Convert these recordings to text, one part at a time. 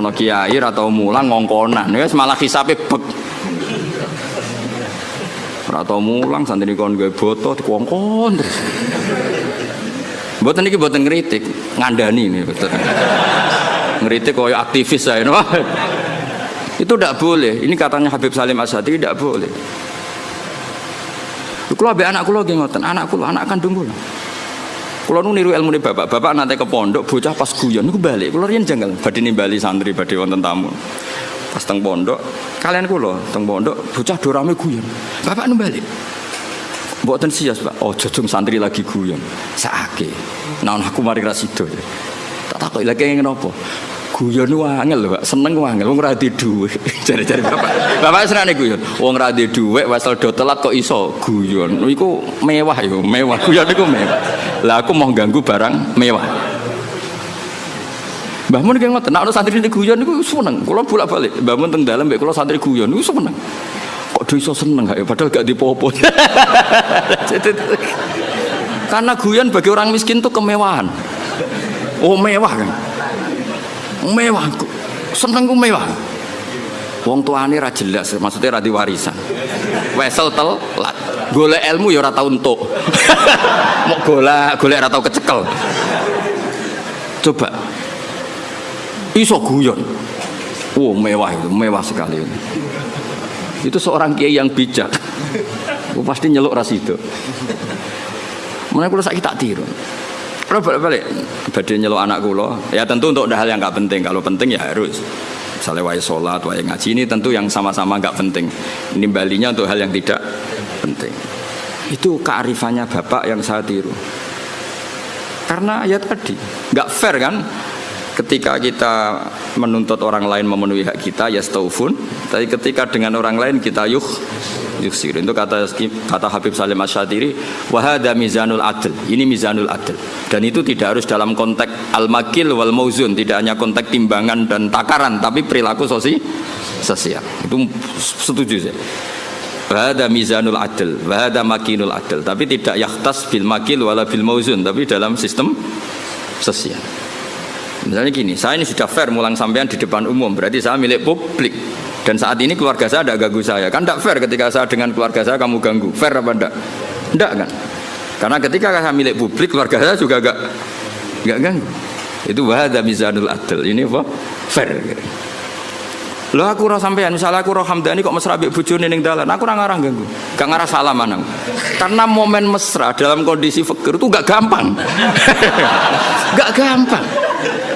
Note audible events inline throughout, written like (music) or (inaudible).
Ana kiai ora tau mulang ngongkonan, wis malah hisabe bek. Ora tau mulang santri kon gawe boto dikongkon terus. Mboten iki mboten ngritik, ngandani ini betul. Ngritik koyo aktivis saya. Itu tidak boleh. Ini katanya Habib Salim Asyadi tidak boleh. Kalau abe anak kulo ngoten, anak kulo anak kandung kulo. Kulo nu niru ilmu bapak, bapak nanti ke pondok, bocah pas guyon, niku balik. Kulo riyen janggal, badhe nimbali santri, badhe wonten tamu. Pas teng pondok, kalian kulo teng pondok, bocah dorame guyon. Bapak nu balik. Mboten sias, Pak. Oh, jojong santri lagi guyon. Saake. Nah, aku mari rasido. Tak takoki lagi ngene apa? Guyon wangel lho Pak, seneng wangel wong ora dhuwit. (laughs) Jare-jare Bapak. Bapak senengane guyon. Wong ora duwe wesel do telat kok iso guyon. Iku mewah yo, mewah. Guyon iku mewah. Lah aku mau ganggu barang mewah. Mbah Mun ngoten, nek ana santri guyon niku seneng. Kula bolak-balik. Mbah Mun teng dalem kula santri guyon niku seneng. Kok do iso seneng gak ya padahal gak dipopo. (laughs) Karena guyon bagi orang miskin itu kemewahan. Oh mewah kan mewah seneng ku mewah. Wong tuane ra jelas maksudnya ra warisan wesel telat golek ilmu ya ora tau entuk. (laughs) Mau golek golek ora tau kecekel. Coba iso guyon? Oh mewah itu mewah sekali itu seorang kiai yang bijak. Oh, pasti nyeluk ras itu mana kalau saya tak tiru kalau balik-balik, badai nyelok anak kulo, ya tentu untuk hal yang nggak penting. Kalau penting ya harus. Misalnya wajah sholat, wajah ngaji ini tentu yang sama-sama nggak penting. Ini balinya untuk hal yang tidak penting. Itu kearifannya bapak yang saya tiru. Karena ya tadi, nggak fair kan? Ketika kita menuntut orang lain memenuhi hak kita, ya staufun. Tapi ketika dengan orang lain kita yuk yusir itu kata kata Habib Salim Asyadiri wahada mizanul adl. Ini mizanul adl. Dan itu tidak harus dalam konteks al-makil wal mauzun tidak hanya konteks timbangan dan takaran tapi perilaku sosi sosial. Itu setuju saya. Wahada mizanul adl wahada makinul adl. Tapi tidak yakhtas bil makil wala bil mauzun tapi dalam sistem sosial. Misalnya gini saya ini sudah fair mulang sampean di depan umum berarti saya milik publik dan saat ini keluarga saya tidak ganggu saya. Kan tidak fair ketika saya dengan keluarga saya kamu ganggu. Fair apa tidak? Tidak kan? Karena ketika saya milik publik, keluarga saya juga gak gak ganggu. Itu wahada mizanul adil. Ini apa? Fair. Lo aku roh sampean, misalnya aku roh Hamdani kok mesra mbek bojone ning dalan, aku ora ngarah ganggu. Gak ngarah salah manang. Karena momen mesra dalam kondisi fakir itu gak gampang. (laughs) gak gampang.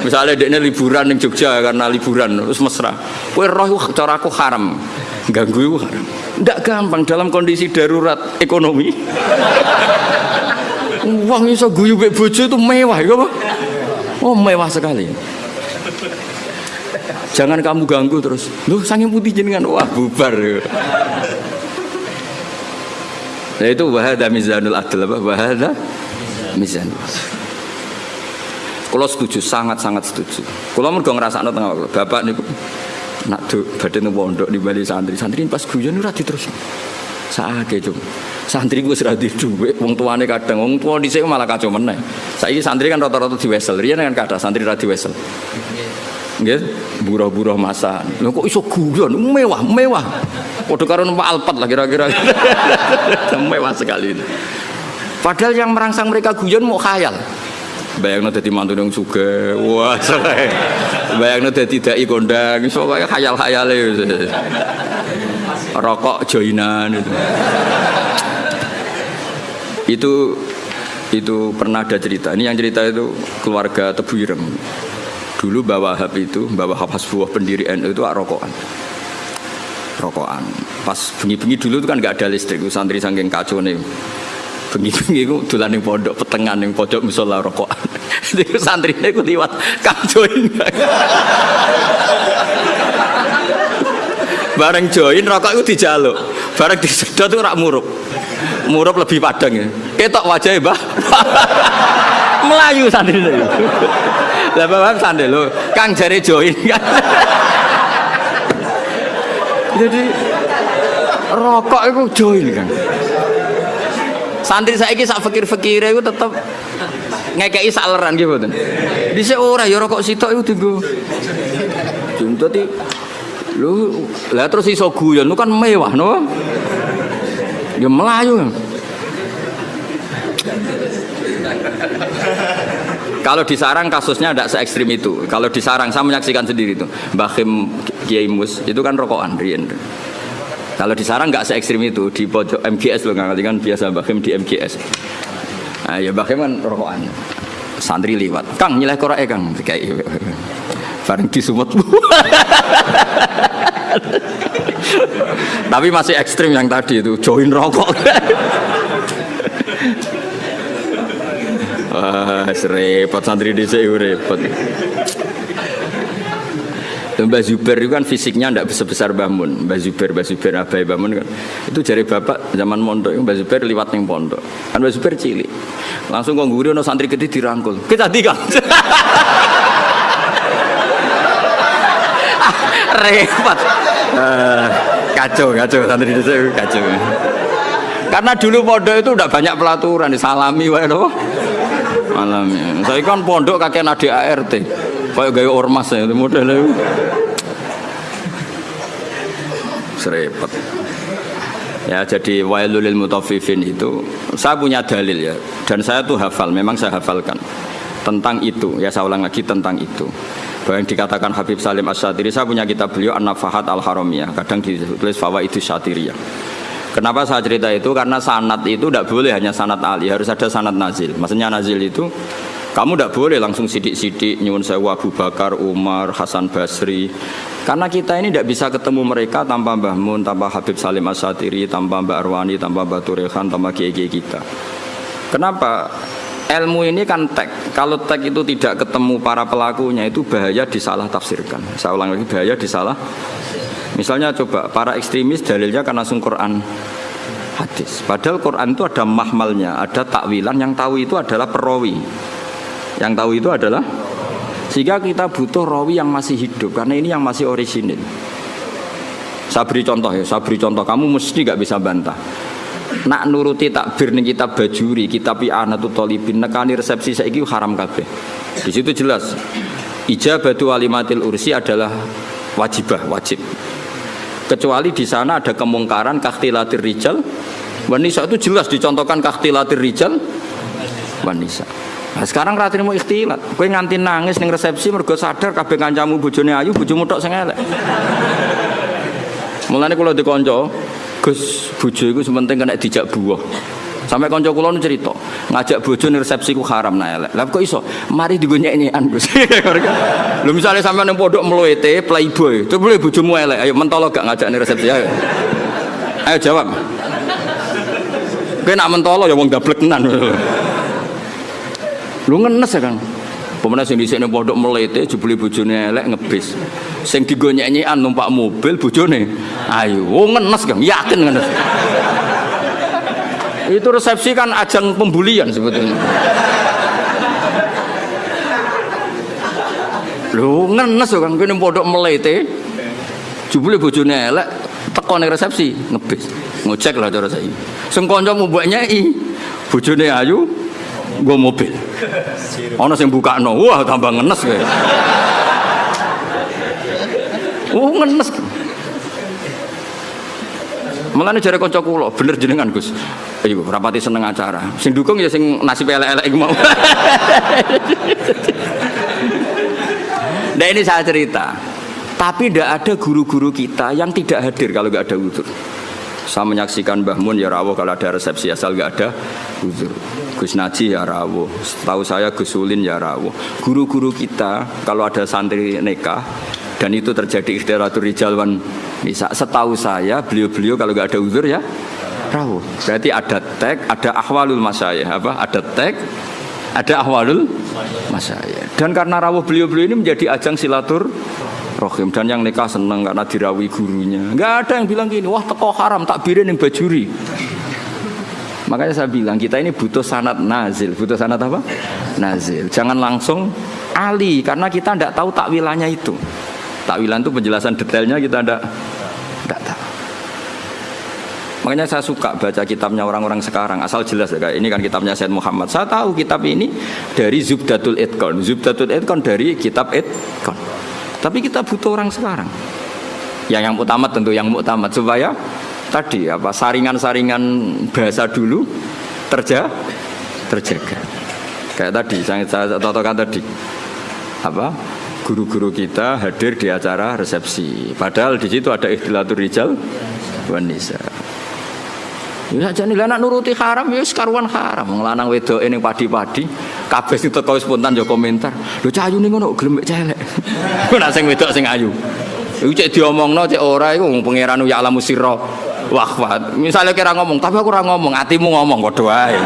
Misalnya dia liburan di Jogja karena liburan terus mesra. Kue roh cara aku haram, ganggu haram. Tidak gampang dalam kondisi darurat ekonomi. (laughs) Uang iso guyu be bojo itu mewah, ya apa? Oh mewah sekali. Jangan kamu ganggu terus. Lu sange putih jenengan wah bubar. Nah itu wahada mizanul adl apa? Wahada mizanul kalau setuju, sangat-sangat setuju. Kalau mau ngerasa tengah bapak nih nak tuh badan pondok di bali santri, santri pas guyon ora terus. Saake cung. Santri gue serah di duwe, wong tuane kadang wong tua di malah kacau meneh. Saiki santri kan rata-rata di wesel, riyen kan kata santri ra di wesel. Nggih, buruh-buruh masa. Lho kok iso guyon, mewah, mewah. Padha karo numpak Alphard lah kira-kira. (laughs) mewah sekali. Padahal yang merangsang mereka guyon mau khayal bayangno mantu yang juga wah selesai bayangno dadi dai kondang. Pokoknya khayal-khayale. Rokok joinan itu. Itu itu pernah ada cerita. Ini yang cerita itu keluarga Tebu Irem. Dulu bawa Wahab itu bawa Wahab Hasbuah pendiri NU itu rokokan. Rokokan. Pas bengi-bengi dulu itu kan nggak ada listrik santri saking kacau nih bengi-bengi ku dolan ning pondok petengan ning pojok musala rokokan. (laughs) Iku santrine ku liwat Kang. (laughs) Bareng join rokok itu dijaluk. Bareng disedot itu rak murup. Murup lebih padang ya. Ketok wajahnya, Mbah. (laughs) Melayu santri itu. Lah bapak sandel lo, Kang jare join kan. Jadi rokok itu join kan. Santri saya ini sak fakir-fakir itu tetap ngekei sak leran gitu kan. Dhisik ora ya rokok sitok itu tunggu. Jum dadi lu lah terus iso guyon lu kan mewah no. Ya melayu. Kalau di sarang kasusnya tidak se ekstrim itu. Kalau di sarang saya menyaksikan sendiri itu. Mbah Kim Kiai Mus itu kan rokokan Rien. Kalau di sarang nggak se ekstrim itu di pojok MGS loh nggak kan biasa Mbah Kim di MGS. Nah, ya Mbah Kim kan rokokan. Santri liwat. Kang nyileh korek ya Kang. Kayak bareng disumut. Tapi masih ekstrim yang tadi itu join rokok. Wah, repot santri di sini Mbak Zuber itu kan fisiknya tidak sebesar Mbak Mun. Mbak Zuber, Mbak Zuber, Abai Mbak Mun kan. Itu jari bapak zaman mondok, Mbak Zuber liwat yang pondok. Kan Mbak Zuber cilik. Langsung kok guru no santri gede dirangkul. Kita tiga. (laughs) repot. Uh, kacau, kacau santri sini kacau. Karena dulu pondok itu udah banyak pelaturan, disalami wae malamnya saya kan pondok kakek nadi ART kayak gaya ormas ya modelnya serempet ya jadi wailulil mutafifin itu saya punya dalil ya dan saya tuh hafal memang saya hafalkan tentang itu. Ya saya ulang lagi tentang itu. Bahwa yang dikatakan Habib Salim Asyatiri saya punya kitab beliau An-Nafahat Al-Haramiyah kadang ditulis itu Syatiriyah Kenapa saya cerita itu? Karena sanat itu tidak boleh hanya sanat Ali, harus ada sanat nazil. Maksudnya nazil itu kamu tidak boleh langsung sidik-sidik nyuwun sewa Abu Bakar, Umar, Hasan Basri. Karena kita ini tidak bisa ketemu mereka tanpa Mbah Mun, tanpa Habib Salim Asyatiri, tanpa Mbak Arwani, tanpa Batu Rehan, tanpa kiai kita. Kenapa? Ilmu ini kan tek. Kalau tek itu tidak ketemu para pelakunya itu bahaya disalah tafsirkan. Saya ulang lagi bahaya disalah Misalnya coba para ekstremis dalilnya karena langsung Quran hadis. Padahal Quran itu ada mahmalnya, ada takwilan yang tahu itu adalah perawi. Yang tahu itu adalah sehingga kita butuh rawi yang masih hidup karena ini yang masih orisinil. Saya beri contoh ya, saya beri contoh. Kamu mesti nggak bisa bantah. Nak nuruti takbir nih kita bajuri, kita tuh tolibin, nekani resepsi saya haram kabeh. Di situ jelas ijabatu walimatil ursi adalah wajibah, wajib kecuali di sana ada kemungkaran kaktilatir rijal wanisa itu jelas dicontohkan kaktilatir rijal wanisa Nah, sekarang rati mau ikhtilat. Kowe nganti nangis ning resepsi mergo sadar kabeh kancamu bojone ayu, bojomu tok sing elek. Mulane kula dikonco, Gus, bojo iku sementing kena dijak buah. Sampai konco kula nu cerita, ngajak bojo ning resepsi ku haram nah elek. Lah kok iso? Mari digonyek-nyekan Gus. (laughs) Lho misale sampean ning pondok mluwete playboy, terus boleh bojomu elek, ayo mentolo gak ngajak ning resepsi ayo. Ayo jawab. Kowe nak mentolo ya wong gablek tenan. (laughs) Lu ngenes ya Kang. Pemenang sing dhisik pondok melete jebule bojone elek ngebis. Sing digonyek-nyekan numpak mobil bojone. Ayo, oh ngenes Kang, yakin ngenes. Itu resepsi kan ajang pembulian sebetulnya. Lu ngenes kan kene pondok melete. Jebule bojone elek teko resepsi ngebis. Ngecek lah cara saiki. Sing kanca nyai bojone ayu nggo mobil. Ana sing bukakno. Wah, tambah ngenes kowe. Oh, ngenes. Mulane jare kanca kula, bener jenengan Gus. Ayo rapati seneng acara. Sing dukung ya sing nasib elek-elek mau. Nah ini saya cerita. Tapi tidak ada guru-guru kita yang tidak hadir kalau nggak ada udur. Saya menyaksikan Mbah Mun ya rawuh kalau ada resepsi asal nggak ada udur. Gus Naji ya rawuh. Tahu saya Gus Ulin ya rawuh. Guru-guru kita kalau ada santri nikah dan itu terjadi ikhtiratul rijal wan bisa setahu saya beliau-beliau kalau nggak ada uzur ya rawuh berarti ada tag ada ahwalul masayah apa ada tag ada ahwalul masayah dan karena rawuh beliau-beliau ini menjadi ajang silatur rohim dan yang nikah seneng karena dirawi gurunya nggak ada yang bilang gini wah teko haram tak birin yang bajuri makanya saya bilang kita ini butuh sanat nazil butuh sanat apa nazil jangan langsung ali karena kita tidak tahu takwilannya itu Takwilan itu penjelasan detailnya kita tidak tidak tahu. Makanya saya suka baca kitabnya orang-orang sekarang asal jelas ya ini kan kitabnya Said Muhammad. Saya tahu kitab ini dari Zubdatul Idkon. Zubdatul Idkon dari kitab Idkon. Tapi kita butuh orang sekarang. Yang yang utama tentu yang utama supaya tadi apa saringan-saringan bahasa dulu terja terjaga. Kayak tadi saya totokan tadi apa guru-guru kita hadir di acara resepsi. Padahal di situ ada ikhtilatul rijal wanisa. Ya aja nih anak nuruti haram ya sekaruan haram. Ngelanang wedok ini padi-padi. Kabeh sing teko spontan yo komentar. Lho cah ayu ning ngono gelem celek. Ora sing wedok sing ayu. Iku cek diomongno cek ora iku pangeran ya alamu sirra. Wah, wah. Misalnya kira ngomong, tapi aku ora ngomong, hatimu ngomong padha wae.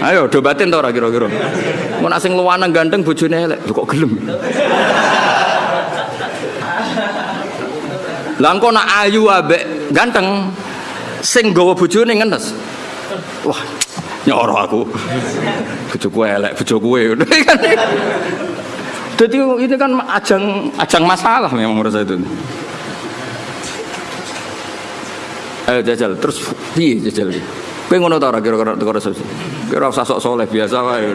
Ayo do batin to ora kira-kira. Mun nak sing luwanang ganteng bojone elek, kok gelem. Lah engko nak ayu ambek ganteng sing gawa bojone ngenes. Wah, nyoro aku. Bojoku elek, bojoku kan. (laughs) Jadi ini kan ajang ajang masalah memang menurut saya itu. Ayo jajal, terus piye jajal? Kowe ngono ta ora kira-kira kira usah sok soleh biasa wae.